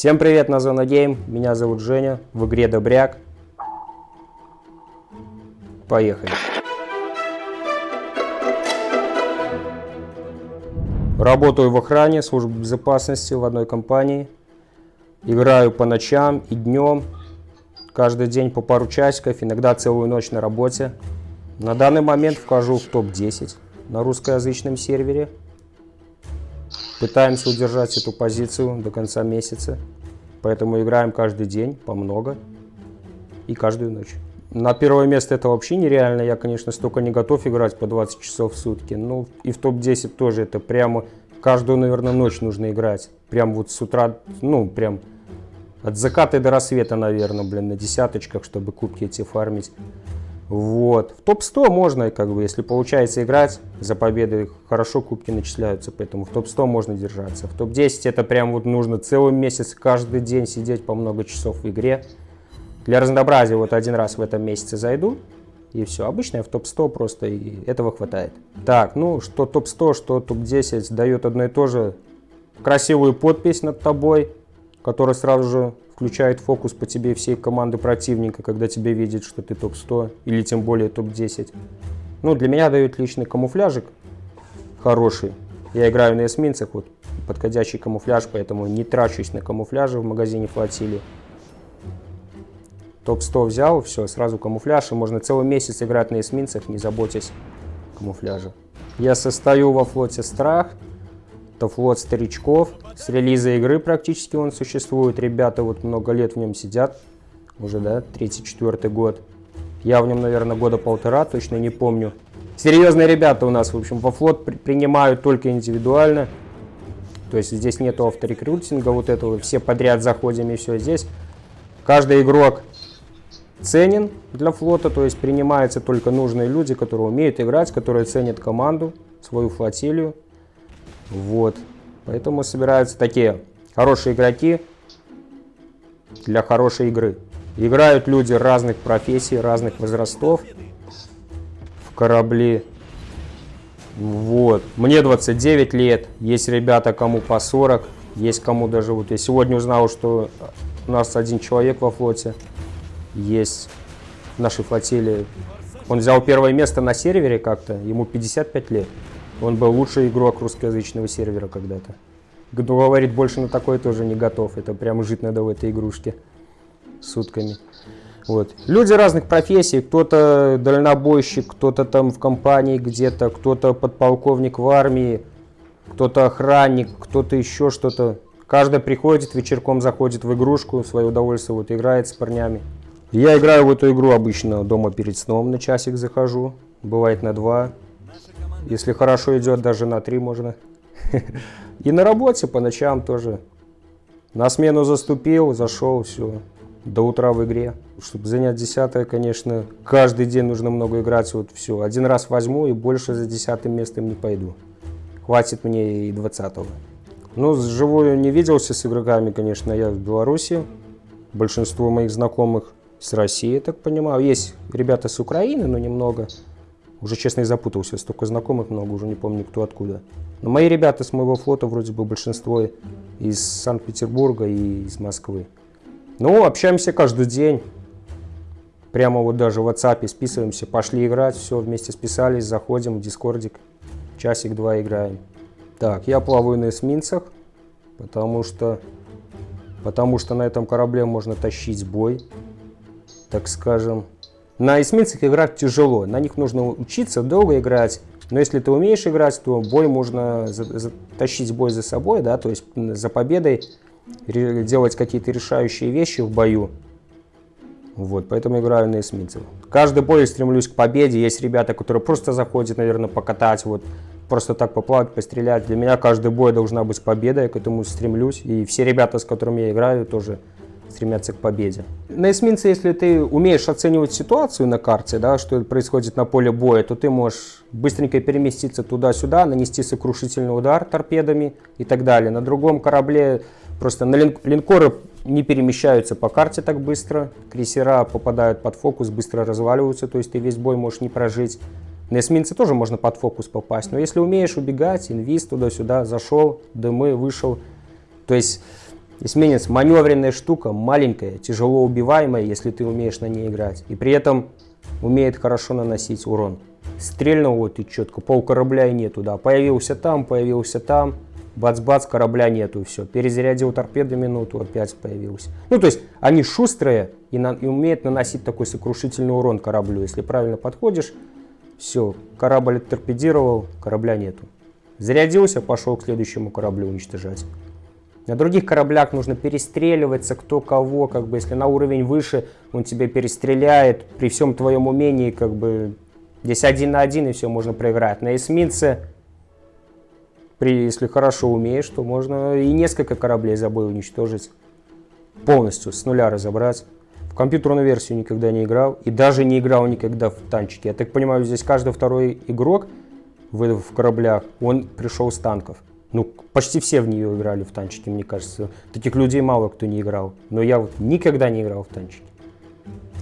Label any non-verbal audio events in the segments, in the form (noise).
Всем привет на Зона Гейм, меня зовут Женя, в игре Добряк. Поехали. Работаю в охране, службе безопасности в одной компании. Играю по ночам и днем, каждый день по пару часиков, иногда целую ночь на работе. На данный момент вхожу в топ-10 на русскоязычном сервере. Пытаемся удержать эту позицию до конца месяца. Поэтому играем каждый день, по много. И каждую ночь. На первое место это вообще нереально. Я, конечно, столько не готов играть по 20 часов в сутки. Ну, и в топ-10 тоже это прямо каждую, наверное, ночь нужно играть. Прям вот с утра, ну, прям от заката до рассвета, наверное, блин, на десяточках, чтобы кубки эти фармить. Вот. В топ-100 можно, как бы, если получается играть, за победы хорошо кубки начисляются, поэтому в топ-100 можно держаться. В топ-10 это прям вот нужно целый месяц, каждый день сидеть по много часов в игре. Для разнообразия вот один раз в этом месяце зайду, и все. Обычно я в топ-100 просто, и этого хватает. Так, ну, что топ-100, что топ-10 дает одно и то же. Красивую подпись над тобой, которая сразу же включает фокус по тебе всей команды противника, когда тебе видят, что ты топ-100 или тем более топ-10. Ну, для меня дают личный камуфляжик хороший. Я играю на эсминцах, вот подходящий камуфляж, поэтому не трачусь на камуфляже в магазине флотилии. Топ-100 взял, все, сразу камуфляж, и можно целый месяц играть на эсминцах, не заботясь камуфляжа. Я состою во флоте Страх, это флот старичков. С релиза игры практически он существует. Ребята вот много лет в нем сидят. Уже, да, 34 год. Я в нем, наверное, года полтора, точно не помню. Серьезные ребята у нас, в общем, во флот при принимают только индивидуально. То есть здесь нету авторекрутинга, вот этого, все подряд заходим и все. Здесь каждый игрок ценен для флота, то есть принимаются только нужные люди, которые умеют играть, которые ценят команду, свою флотилию. Вот. Поэтому собираются такие хорошие игроки для хорошей игры. Играют люди разных профессий, разных возрастов в корабли. Вот. Мне 29 лет, есть ребята, кому по 40, есть кому даже... Вот я сегодня узнал, что у нас один человек во флоте есть в нашей флотилии. Он взял первое место на сервере как-то, ему 55 лет. Он был лучший игрок русскоязычного сервера когда-то. Говорит, больше на такое тоже не готов. Это прямо жить надо в этой игрушке сутками. Вот. Люди разных профессий. Кто-то дальнобойщик, кто-то там в компании где-то, кто-то подполковник в армии, кто-то охранник, кто-то еще что-то. Каждый приходит, вечерком заходит в игрушку, в свое удовольствие вот играет с парнями. Я играю в эту игру обычно дома перед сном, на часик захожу, бывает на два. Если хорошо идет, даже на 3 можно. (laughs) И на работе по ночам тоже. На смену заступил, зашел, все. До утра в игре. Чтобы занять десятое, конечно, каждый день нужно много играть. Вот все. Один раз возьму и больше за десятым местом не пойду. Хватит мне и двадцатого. Ну, живую не виделся с игроками, конечно, я в Беларуси. Большинство моих знакомых с России, так понимаю. Есть ребята с Украины, но немного. Уже, честно, и запутался, столько знакомых много, уже не помню, кто откуда. Но мои ребята с моего флота, вроде бы, большинство из Санкт-Петербурга и из Москвы. Ну, общаемся каждый день. Прямо вот даже в WhatsApp списываемся, пошли играть, все, вместе списались, заходим в дискордик, часик-два играем. Так, я плаваю на эсминцах, потому что, потому что на этом корабле можно тащить бой, так скажем. На эсминцах играть тяжело, на них нужно учиться долго играть. Но если ты умеешь играть, то бой можно затащить бой за собой, да, то есть за победой делать какие-то решающие вещи в бою. Вот, поэтому играю на эсминцах. Каждый бой стремлюсь к победе. Есть ребята, которые просто заходят, наверное, покатать, вот, просто так поплавать, пострелять. Для меня каждый бой должна быть победа, я к этому стремлюсь. И все ребята, с которыми я играю, тоже стремятся к победе. На эсминце, если ты умеешь оценивать ситуацию на карте, да, что происходит на поле боя, то ты можешь быстренько переместиться туда-сюда, нанести сокрушительный удар торпедами и так далее. На другом корабле просто на лин линкоры не перемещаются по карте так быстро, крейсера попадают под фокус, быстро разваливаются, то есть ты весь бой можешь не прожить. На эсминце тоже можно под фокус попасть, но если умеешь убегать, инвиз туда-сюда, зашел, дымы, вышел, то есть Эсминец маневренная штука, маленькая, тяжело убиваемая, если ты умеешь на ней играть. И при этом умеет хорошо наносить урон. Стрельнул вот и четко, пол корабля и нету, да. Появился там, появился там, бац-бац, корабля нету, все. Перезарядил торпеду минуту, опять появился. Ну, то есть, они шустрые и, на, и умеют наносить такой сокрушительный урон кораблю. Если правильно подходишь, все, корабль торпедировал, корабля нету. Зарядился, пошел к следующему кораблю уничтожать. На других кораблях нужно перестреливаться, кто кого, как бы, если на уровень выше, он тебя перестреляет, при всем твоем умении, как бы, здесь один на один, и все, можно проиграть. На эсминце, при, если хорошо умеешь, то можно и несколько кораблей за бой уничтожить, полностью, с нуля разобрать. В компьютерную версию никогда не играл, и даже не играл никогда в танчики. Я так понимаю, здесь каждый второй игрок в кораблях, он пришел с танков. Ну, почти все в нее играли в танчики, мне кажется. Таких людей мало кто не играл. Но я вот никогда не играл в танчики.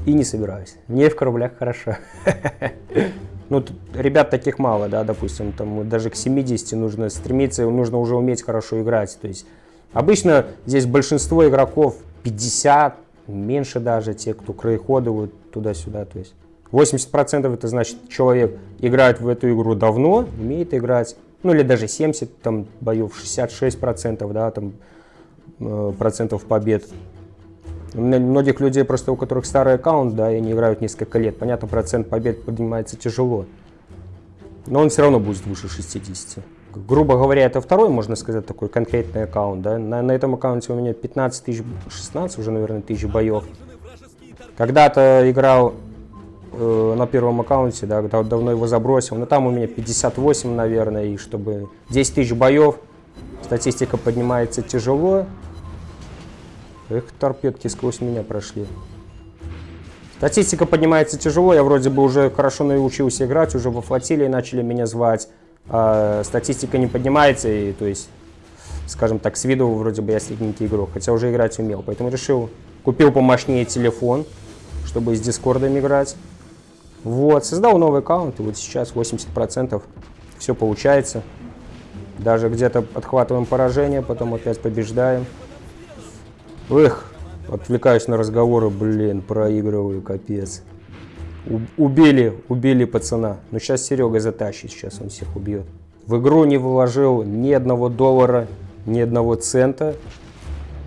И не собираюсь. Мне в кораблях хорошо. (laughs) Ну, ребят таких мало, да, допустим, там даже к 70 нужно стремиться, нужно уже уметь хорошо играть. То есть обычно здесь большинство игроков 50, меньше даже, те, кто краеходы туда-сюда, то есть 80% это значит, человек играет в эту игру давно, умеет играть, ну или даже 70 там, боев, 66 процентов, да, там, э, процентов побед. Многих людей просто, у которых старый аккаунт, да, и они играют несколько лет, понятно, процент побед поднимается тяжело, но он все равно будет выше 60. Грубо говоря, это второй, можно сказать, такой конкретный аккаунт, да, на, на этом аккаунте у меня 15 тысяч, 16 уже, наверное, тысяч боев. Когда-то играл э, на первом аккаунте, да, давно его забросил, но там у меня 58, наверное, и чтобы 10 тысяч боев, статистика поднимается тяжело. Эх, торпедки сквозь меня прошли. Статистика поднимается тяжело, я вроде бы уже хорошо научился играть, уже во флотилии начали меня звать, а статистика не поднимается, и то есть, скажем так, с виду вроде бы я средненький игрок, хотя уже играть умел, поэтому решил, купил помощнее телефон, чтобы с дискордом играть. Вот, создал новый аккаунт, и вот сейчас 80% все получается. Даже где-то отхватываем поражение, потом опять побеждаем. Эх, отвлекаюсь на разговоры, блин, проигрываю, капец. Убили, убили пацана. Но сейчас Серега затащит, сейчас он всех убьет. В игру не вложил ни одного доллара, ни одного цента.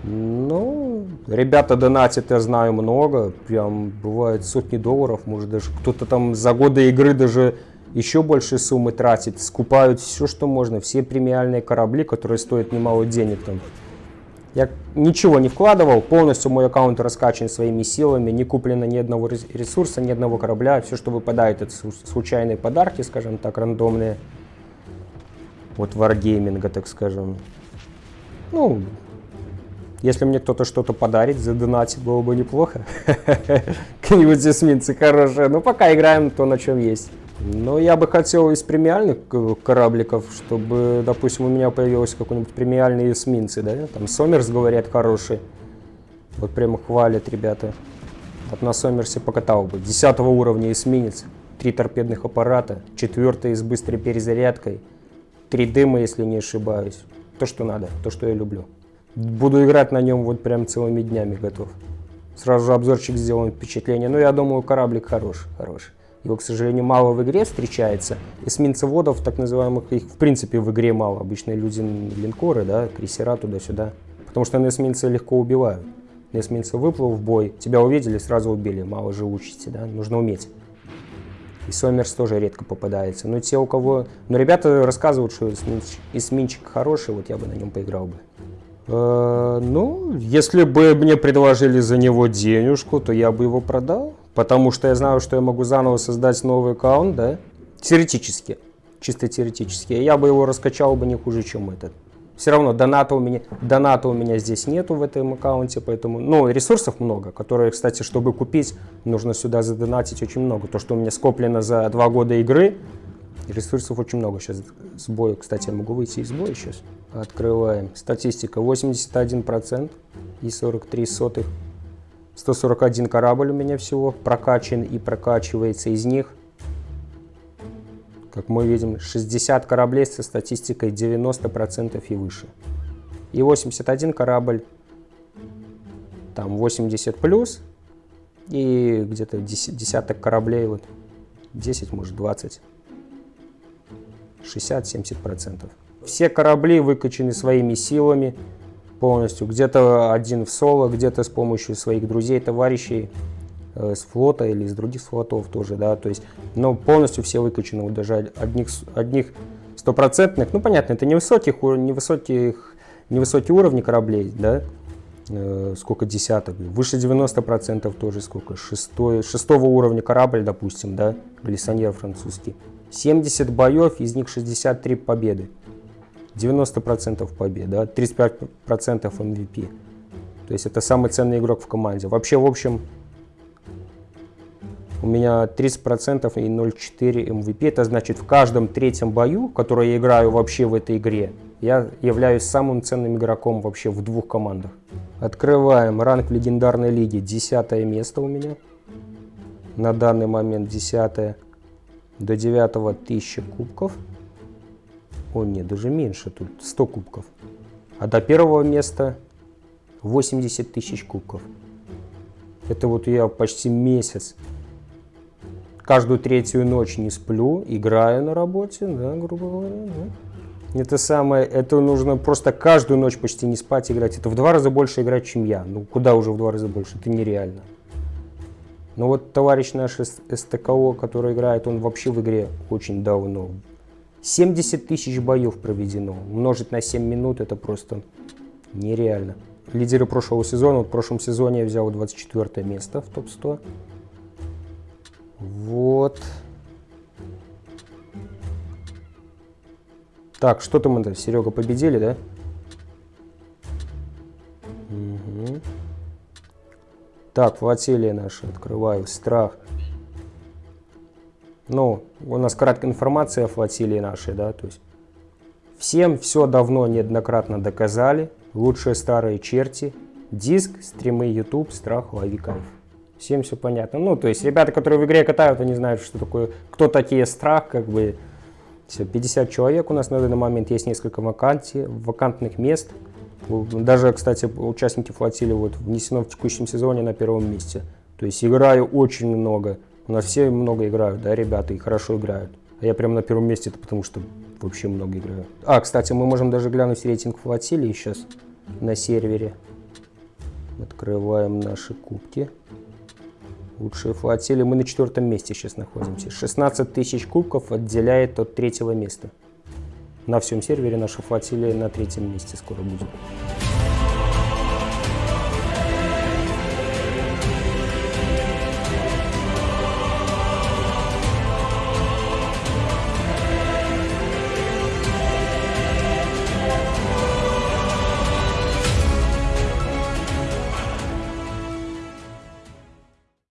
Ну, ребята донатят, я знаю, много. Прям бывает сотни долларов, может даже кто-то там за годы игры даже еще больше суммы тратит. Скупают все, что можно, все премиальные корабли, которые стоят немало денег там. Я ничего не вкладывал, полностью мой аккаунт раскачан своими силами, не куплено ни одного ресурса, ни одного корабля. Все, что выпадает, это случайные подарки, скажем так, рандомные. Вот варгейминга, так скажем. Ну, если мне кто-то что-то подарит, задонатит, было бы неплохо. (laughs) Какие-нибудь эсминцы хорошие. Ну, пока играем то, на чем есть. Но я бы хотел из премиальных корабликов, чтобы, допустим, у меня появился какой-нибудь премиальный эсминцы, да? Там Сомерс, говорят, хороший. Вот прямо хвалят ребята. Вот на Сомерсе покатал бы. Десятого уровня эсминец. Три торпедных аппарата. Четвертый с быстрой перезарядкой. Три дыма, если не ошибаюсь. То, что надо, то, что я люблю. Буду играть на нем вот прям целыми днями готов. Сразу же обзорчик сделаем впечатление. Но я думаю, кораблик хороший, хороший. Его, к сожалению, мало в игре встречается. Эсминцеводов, так называемых, их в принципе в игре мало. Обычные люди линкоры, да, крейсера туда-сюда. Потому что на эсминце легко убивают. На эсминце выплыл в бой, тебя увидели, сразу убили. Мало живучести, да, нужно уметь. И Сомерс тоже редко попадается. Но те, у кого... Но ребята рассказывают, что эсминчик, эсминчик хороший, вот я бы на нем поиграл бы. Э, ну, если бы мне предложили за него денежку, то я бы его продал. Потому что я знаю, что я могу заново создать новый аккаунт, да? Теоретически. Чисто теоретически. Я бы его раскачал бы не хуже, чем этот. Все равно доната у меня, доната у меня здесь нету в этом аккаунте, поэтому, ну, ресурсов много, которые, кстати, чтобы купить, нужно сюда задонатить очень много. То, что у меня скоплено за два года игры, ресурсов очень много. Сейчас с кстати, я могу выйти из боя сейчас. Открываем. Статистика 81% и 43 сотых. 141 корабль у меня всего прокачан и прокачивается из них. Как мы видим, 60 кораблей со статистикой 90% и выше. И 81 корабль там 80 плюс, и где-то десяток кораблей, вот 10, может 20, 60-70%. Все корабли выкачаны своими силами полностью. Где-то один в соло, где-то с помощью своих друзей, товарищей э, с флота или из других флотов тоже, да, то есть, но полностью все выкачаны, вот даже одних, одних стопроцентных, ну понятно, это невысоких, невысоких, невысокие уровни кораблей, да, э, сколько десяток, выше 90% тоже сколько, шестой, шестого уровня корабль, допустим, да, глиссоньер французский. 70 боев, из них 63 победы. 90% побед, да, 35% MVP. То есть это самый ценный игрок в команде. Вообще, в общем, у меня 30% и 0,4 MVP. Это значит, в каждом третьем бою, который я играю вообще в этой игре, я являюсь самым ценным игроком вообще в двух командах. Открываем ранг легендарной лиге. Десятое место у меня. На данный момент десятое. До девятого тысяча кубков. О, нет, даже меньше тут, 100 кубков. А до первого места 80 тысяч кубков. Это вот я почти месяц. Каждую третью ночь не сплю, играю на работе, да, грубо говоря. Да. Это самое, это нужно просто каждую ночь почти не спать, играть. Это в два раза больше играть, чем я. Ну, куда уже в два раза больше, это нереально. Но вот товарищ наш СТКО, который играет, он вообще в игре очень давно. 70 тысяч боев проведено. Умножить на 7 минут это просто нереально. Лидеры прошлого сезона. Вот в прошлом сезоне я взял 24 место в топ-100. Вот. Так, что там это? Серега победили, да? Так, флотилия наша. Открываю. Страх. Ну, у нас краткая информация о флотилии нашей, да, то есть всем все давно неоднократно доказали, лучшие старые черти, диск, стримы YouTube, страх, лови кайф. Всем все понятно. Ну, то есть ребята, которые в игре катают, они знают, что такое, кто такие страх, как бы, все, 50 человек у нас на данный момент, есть несколько вакансий, вакантных мест. Даже, кстати, участники флотилии вот внесено в текущем сезоне на первом месте. То есть играю очень много. У нас все много играют, да, ребята, и хорошо играют. А я прямо на первом месте, это потому что вообще много играю. А, кстати, мы можем даже глянуть рейтинг флотилии сейчас на сервере. Открываем наши кубки. Лучшие флотилии. Мы на четвертом месте сейчас находимся. 16 тысяч кубков отделяет от третьего места. На всем сервере наша флотилия на третьем месте скоро будет.